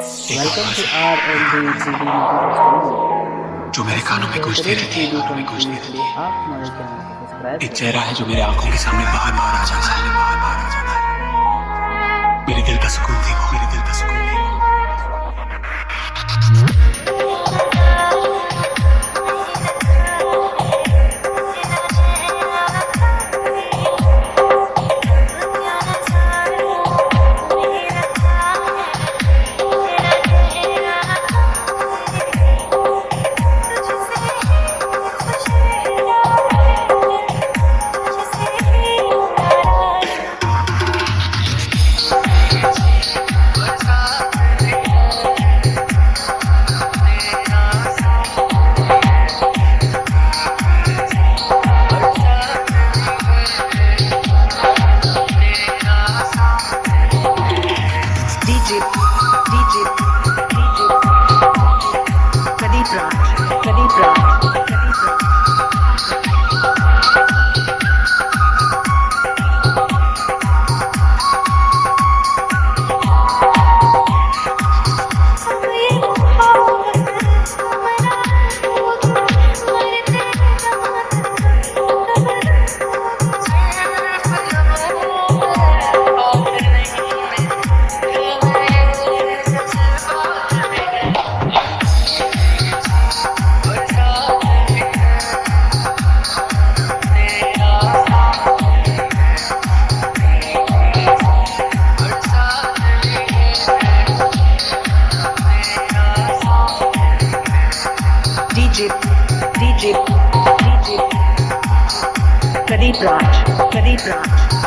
Welcome to RLD CD Network जो मेरे कानों में गूंजती रहती है कानों में गूंजती रहती है। एक चेहरा है जो मेरे आँखों के सामने बाहर बाहर आ जाता है। Teddy plot. Teddy plot.